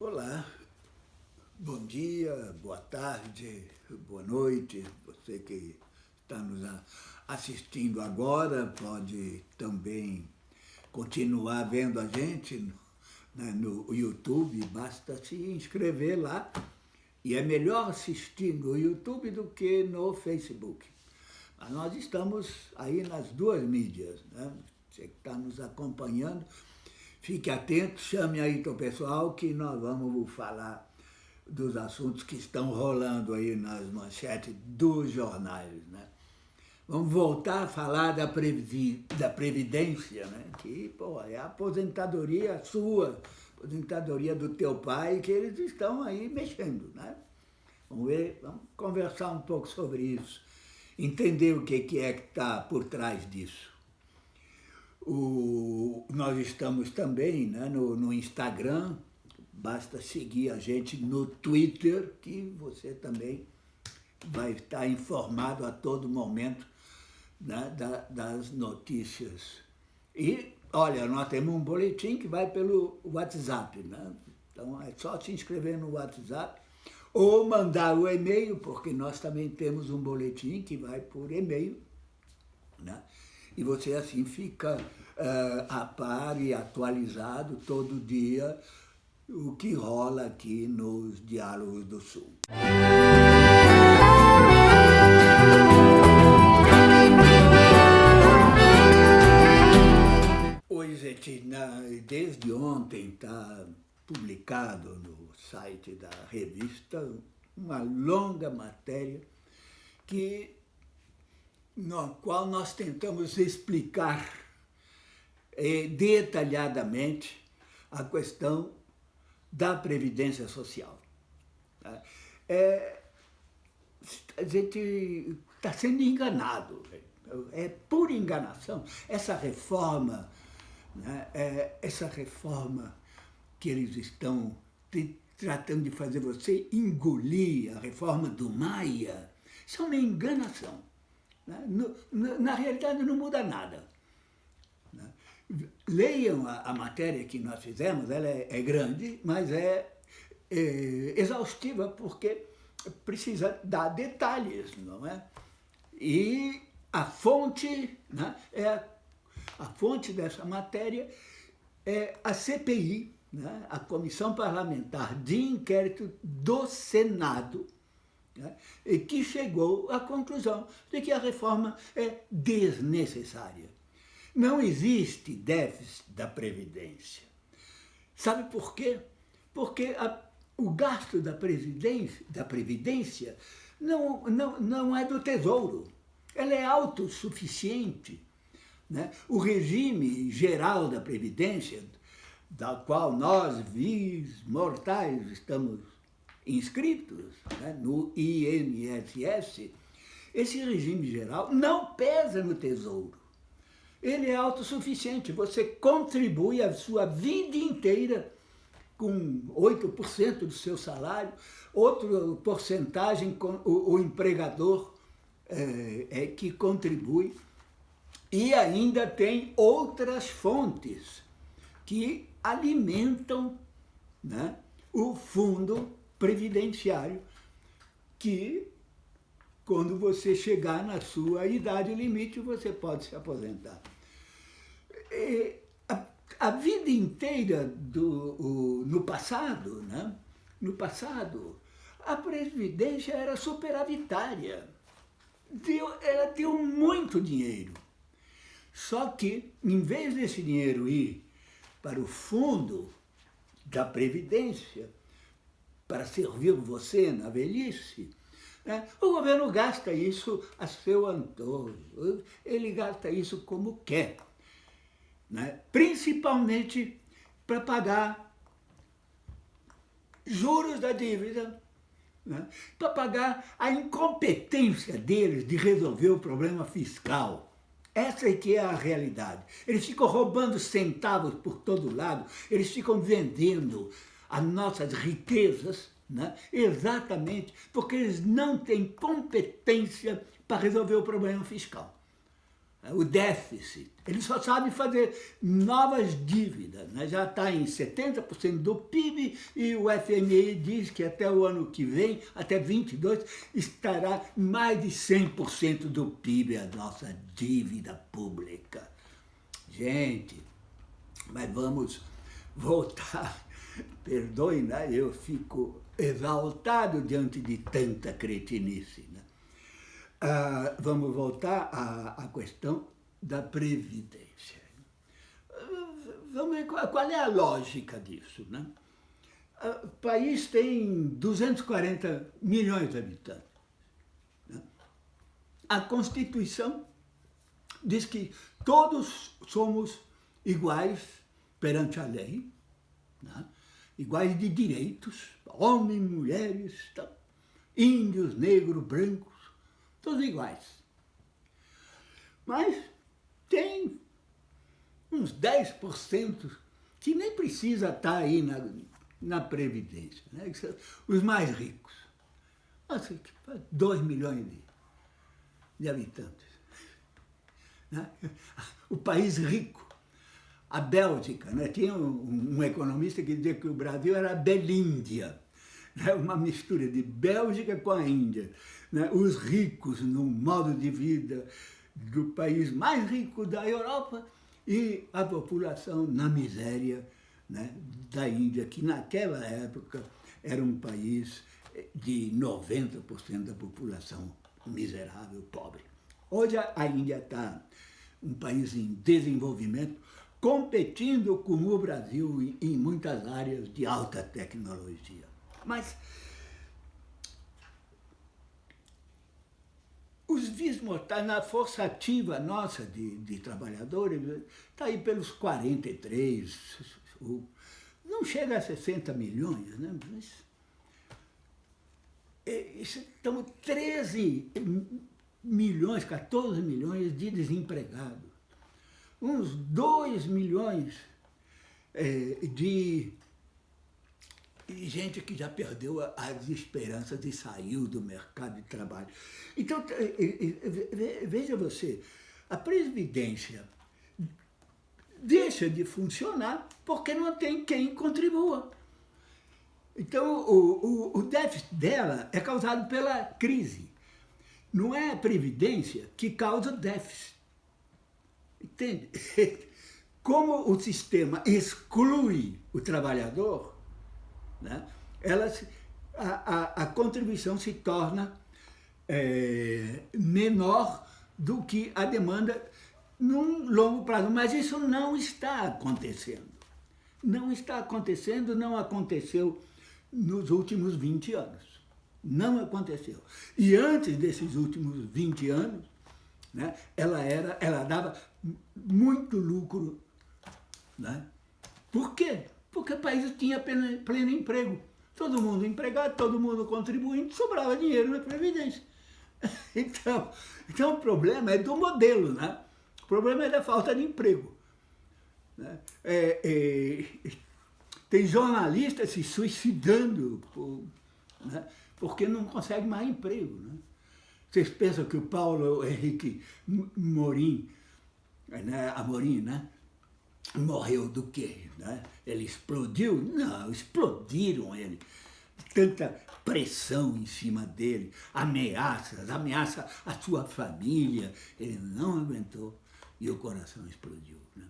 Olá, bom dia, boa tarde, boa noite. Você que está nos assistindo agora pode também continuar vendo a gente né, no YouTube, basta se inscrever lá. E é melhor assistir no YouTube do que no Facebook. Mas nós estamos aí nas duas mídias, né? Você que está nos acompanhando, Fique atento, chame aí o pessoal que nós vamos falar dos assuntos que estão rolando aí nas manchetes dos jornais, né? Vamos voltar a falar da, previ da Previdência, né? Que, pô, é a aposentadoria sua, aposentadoria do teu pai, que eles estão aí mexendo, né? Vamos ver, vamos conversar um pouco sobre isso, entender o que é que está por trás disso. O, nós estamos também né, no, no Instagram, basta seguir a gente no Twitter, que você também vai estar informado a todo momento né, da, das notícias. E, olha, nós temos um boletim que vai pelo WhatsApp, né? Então é só se inscrever no WhatsApp ou mandar o e-mail, porque nós também temos um boletim que vai por e-mail, né? e você assim fica a par e atualizado todo dia o que rola aqui nos Diálogos do Sul. Oi, gente, desde ontem está publicado no site da revista uma longa matéria que no qual nós tentamos explicar detalhadamente a questão da Previdência Social. Tá? É, a gente está sendo enganado, é pura enganação. Essa reforma, né, é, essa reforma que eles estão tratando de fazer você engolir, a reforma do Maia, isso é uma enganação. Né? No, no, na realidade não muda nada. Né? Leiam a, a, matéria que nós fizemos, ela é, é grande, mas é, é, exaustiva porque precisa dar detalhes, não é? E a fonte, né, é a, fonte dessa matéria é a CPI, né, a Comissão Parlamentar de Inquérito do Senado, né, que chegou à conclusão de que a reforma é desnecessária. Não existe déficit da Previdência. Sabe por quê? Porque a, o gasto da, da Previdência não, não, não é do Tesouro. Ela é autossuficiente. Né? O regime geral da Previdência, da qual nós, vis mortais, estamos inscritos né, no INSS, esse regime geral não pesa no tesouro. Ele é autossuficiente, você contribui a sua vida inteira com 8% do seu salário, outra porcentagem com o, o empregador é, é, que contribui, e ainda tem outras fontes que alimentam né, o fundo previdenciário que quando você chegar na sua idade limite, você pode se aposentar. E a, a vida inteira do, o, no passado, né? no passado, a Previdência era superavitária. Deu, ela deu muito dinheiro. Só que, em vez desse dinheiro ir para o fundo da Previdência, para servir você na velhice, né? o governo gasta isso a seu antojo, ele gasta isso como quer, né? principalmente para pagar juros da dívida, né? para pagar a incompetência deles de resolver o problema fiscal. Essa é que é a realidade. Eles ficam roubando centavos por todo lado, eles ficam vendendo as nossas riquezas, né? exatamente porque eles não têm competência para resolver o problema fiscal. o déficit. Ele só sabe fazer novas dívidas. Né? Já está em 70% do PIB e o FMI diz que até o ano que vem, até 22, estará mais de 100% do PIB a nossa dívida pública. Gente, mas vamos voltar. Perdoe, né? eu fico exaltado diante de tanta cretinice. Né? Ah, vamos voltar à, à, questão da Previdência. Qual é a lógica disso. Né? Ah, o país tem 240 milhões de habitantes. Né? A Constituição diz que todos somos iguais perante a lei, né? Iguais de direitos, homens, mulheres, índios, negros, brancos, todos iguais. Mas tem uns 10% que nem precisa estar aí na, na Previdência, né? os mais ricos. Nossa, 2 milhões de, de habitantes. Né? O país rico. A Bélgica, né? tinha um, um economista que dizia que o Brasil era a Belíndia, né? uma mistura de Bélgica com a Índia né, os ricos no modo de vida do país mais rico da Europa e a população na miséria né, da Índia, que naquela época era um país de 90% da população miserável, pobre. Hoje a Índia está um país em desenvolvimento, competindo com o Brasil em muitas áreas de alta tecnologia. Mas Os vis mortais, na força ativa nossa de, de trabalhadores, está aí pelos 43, não chega a 60 milhões, né? Mas, é, estamos 13 milhões, 14 milhões de desempregados, uns 2 milhões é, de gente que já perdeu as esperanças e saiu do mercado de trabalho. Então, veja você, a Previdência deixa de funcionar porque não tem quem contribua. Então, o, o, o déficit dela é causado pela crise. Não é a Previdência que causa déficit. Entende? Como o sistema exclui o trabalhador, né? Ela, a, a, a contribuição se torna é, menor do que a demanda num longo prazo. Mas isso não está acontecendo. Não está acontecendo, não aconteceu nos últimos 20 anos. Não aconteceu. E antes desses últimos 20 anos, né, ela, era, ela dava muito lucro. Né? Por quê? porque o país tinha pleno, emprego. Todo mundo empregado, todo mundo contribuindo, sobrava dinheiro na Previdência. Então, então o problema é do modelo, né? O problema é da falta de emprego. Né? É, é, tem jornalistas se suicidando por, né? porque não consegue mais emprego. Né? Vocês pensam que o Paulo Henrique Morim, né? Amorim, né? morreu do quê? Né? Ele explodiu? Não, explodiram ele. Tanta pressão em cima dele, ameaças, ameaça a sua família. Ele não aguentou e o coração explodiu. Né?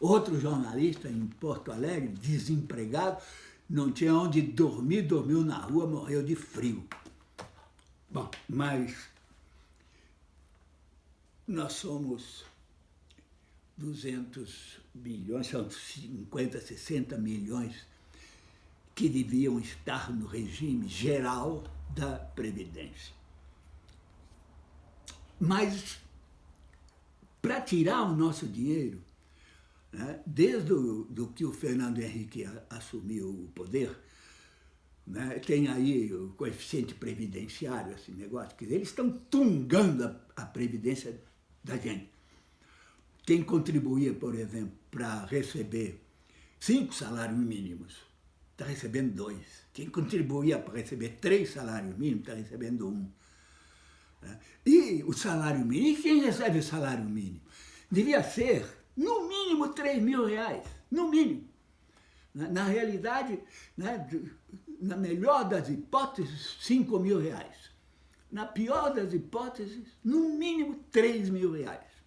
Outro jornalista em Porto Alegre, desempregado, não tinha onde dormir, dormiu na rua, morreu de frio. Bom, mas nós somos 200 bilhões, são 50, 60 milhões que deviam estar no regime geral da Previdência. Mas, para tirar o nosso dinheiro, né, desde o, do que o Fernando Henrique assumiu o poder, né, tem aí o coeficiente previdenciário, esse negócio, que eles estão tungando a, a previdência da gente. Quem contribuía, por exemplo, para receber cinco salários mínimos, está recebendo dois. Quem contribuía para receber três salários mínimos, está recebendo um. Né? E o salário mínimo, quem recebe o salário mínimo? devia ser, no mínimo, 3 mil reais, no mínimo. Na, realidade, né, na melhor das hipóteses, 5 mil reais. Na pior das hipóteses, no mínimo 3 mil reais.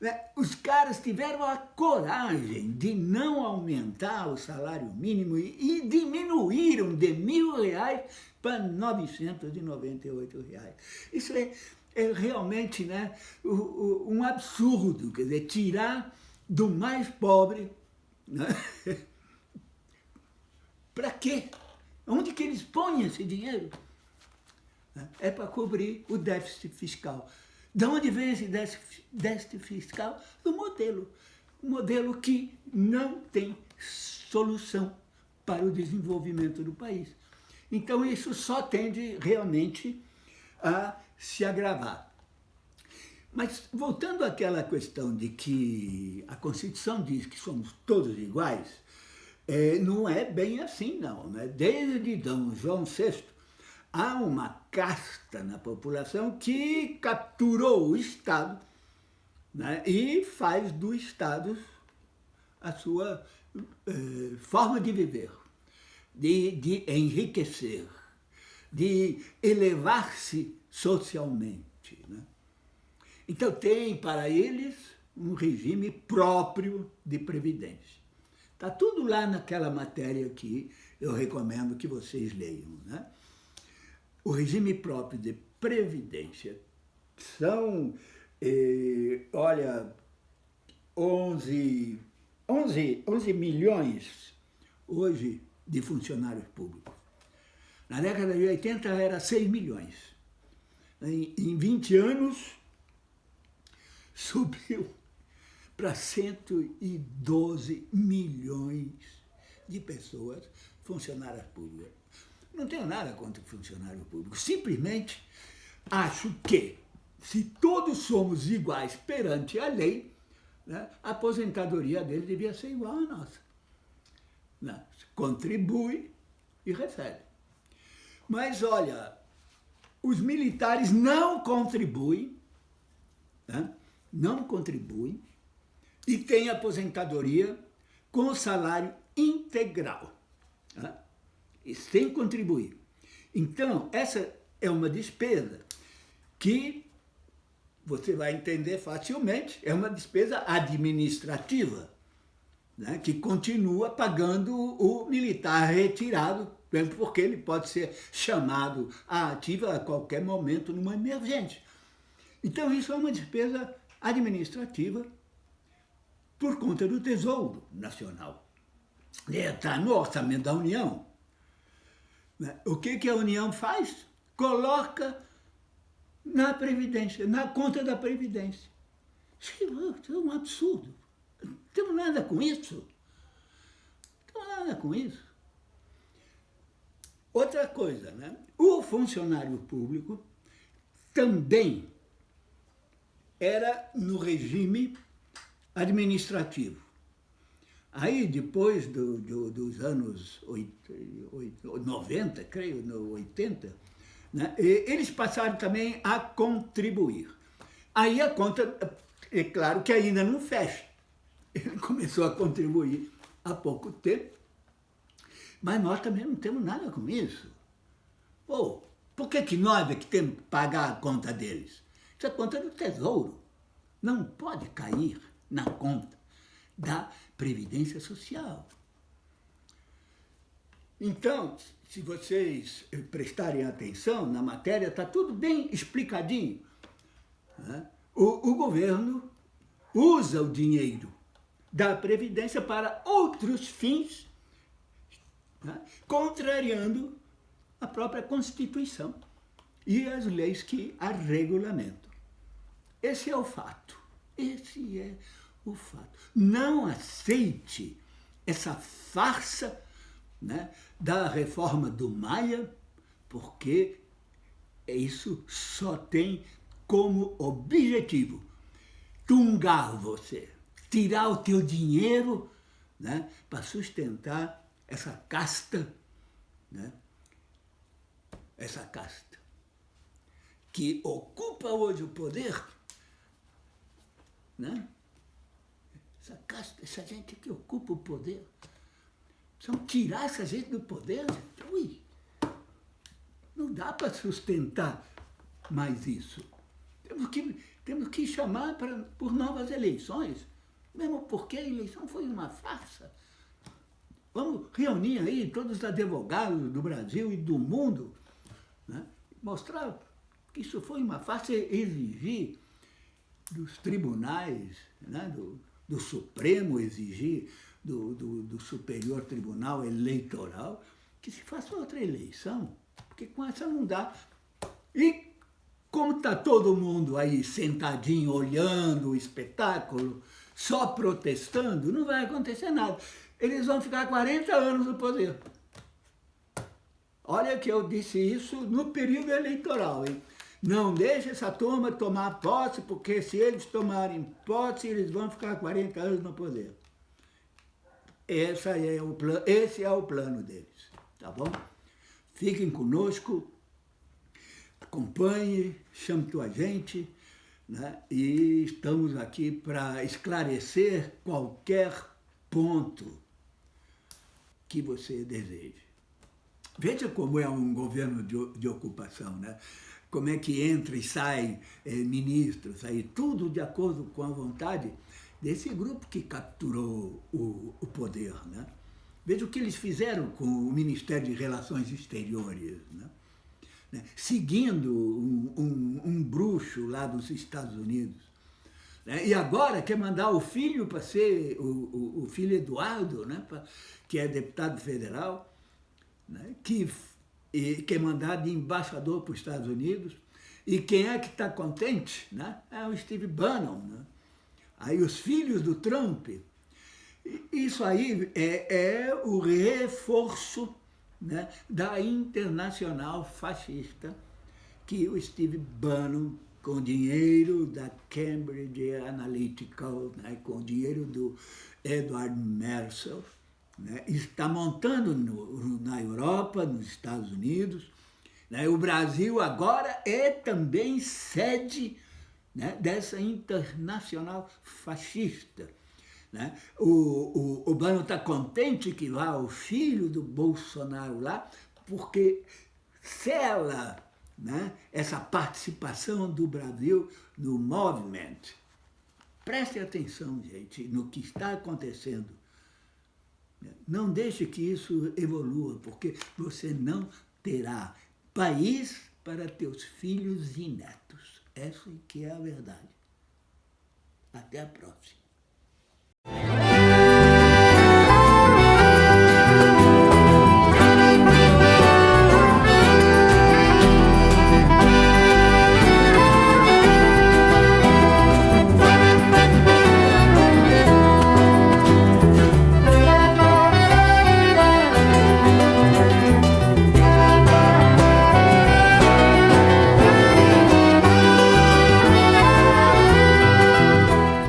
Né, os caras tiveram a coragem de não aumentar o salário mínimo e, diminuíram de mil reais para 998 reais. Isso é, é realmente né, um absurdo, quer dizer, tirar do mais pobre, né? para quê? Onde que eles põem esse dinheiro? É para cobrir o déficit fiscal. De onde vem esse déficit fiscal? Do modelo. Um modelo que não tem solução para o desenvolvimento do país. Então isso só tende realmente a se agravar. Mas voltando àquela questão de que a Constituição diz que somos todos iguais, é, não é bem assim não. Né? Desde Dom João VI, há uma casta na população que capturou o Estado né? e faz do Estado a sua eh, forma de viver, de, de enriquecer, de elevar-se socialmente. Né? Então tem para eles um regime próprio de previdência. Está tudo lá naquela matéria que eu recomendo que vocês leiam. Né? O regime próprio de previdência são, eh, olha, 11, 11, 11 milhões hoje de funcionários públicos. Na década de 80 era 6 milhões. Em, em 20 anos, subiu para 112 milhões de pessoas funcionárias públicas. Não tenho nada contra o funcionário público, simplesmente acho que, se todos somos iguais perante a lei, né, a aposentadoria dele devia ser igual à nossa. Né? Contribui e recebe. Mas olha, os militares não contribuem, né? não contribuem, e têm aposentadoria com salário integral, né? Sem contribuir. Então, essa é uma despesa que você vai entender facilmente, é uma despesa administrativa, né, que continua pagando o militar retirado, porque ele pode ser chamado à ativa a qualquer momento numa emergência. Então isso é uma despesa administrativa por conta do Tesouro Nacional. Está no orçamento da União. Né? O que, que a União faz? Coloca na Previdência, na conta da Previdência. Isso é um absurdo. Não temos nada com isso. Não temos nada com isso. Outra coisa, né? o funcionário público também era no regime administrativo. Aí, depois do, do, dos anos 90, creio, no 80, né, eles passaram também a contribuir. Aí a conta, é claro que ainda não fecha. Ele começou a contribuir há pouco tempo, mas nós também não temos nada com isso. Pô, por que, que nós é que temos que pagar a conta deles? Isso é conta do tesouro. Não pode cair na conta da Previdência Social. Então, se vocês prestarem atenção na matéria, está tudo bem explicadinho. Né? O, o governo usa o dinheiro da Previdência para outros fins, né? contrariando a própria Constituição e as leis que a regulamentam. Esse é o fato. Esse é o fato. Não aceite essa farsa né, da reforma do Maia, porque isso só tem como objetivo tungar você, tirar o teu dinheiro né, para sustentar essa casta, né, essa casta que ocupa hoje o poder né, essa casta, essa gente que ocupa o poder. Precisamos tirar essa gente do poder. Ui, não dá para sustentar mais isso. Temos que, temos que chamar pra, por novas eleições, mesmo porque a eleição foi uma farsa. Vamos reunir aí todos os advogados do Brasil e do mundo, né? mostrar que isso foi uma farsa exigir dos tribunais, né? do, do Supremo, exigir do, do, do Superior Tribunal Eleitoral que se faça outra eleição, porque com essa não dá. E como está todo mundo aí sentadinho, olhando o espetáculo, só protestando, não vai acontecer nada. Eles vão ficar 40 anos no poder. Olha que eu disse isso no período eleitoral, hein? Não deixe essa turma tomar posse, porque se eles tomarem posse, eles vão ficar 40 anos no poder. Essa é o plano, esse é o plano deles, tá bom? Fiquem conosco, acompanhe, chame tua gente, né? e estamos aqui para esclarecer qualquer ponto que você deseje. Veja como é um governo de, de ocupação, né? Como é que entra e sai é, ministros, aí, tudo de acordo com a vontade desse grupo que capturou o, o poder. Né? Veja o que eles fizeram com o Ministério de Relações Exteriores. Né? né? seguindo um, um, um, bruxo lá dos Estados Unidos. Né? E agora quer mandar o filho para ser, o, o, o, filho Eduardo, né? pra, que é deputado federal, né? que e, quer mandar de embaixador para os Estados Unidos. E quem é que está contente? Né? É o Steve Bannon. Né? Aí os filhos do Trump. Isso aí é, é o reforço né, da internacional fascista que o Steve Bannon, com dinheiro da Cambridge Analytical, né, com dinheiro do Edward Mercer, né, está montando no, na Europa, nos Estados Unidos. Né, o Brasil agora é também sede né, dessa internacional fascista. Né? O, o, está contente que vá o filho do Bolsonaro lá, porque sela né, essa participação do Brasil no movimento. Preste atenção, gente, no que está acontecendo. Não deixe que isso evolua, porque você não terá país para teus filhos e netos. Essa que é a verdade. Até a próxima.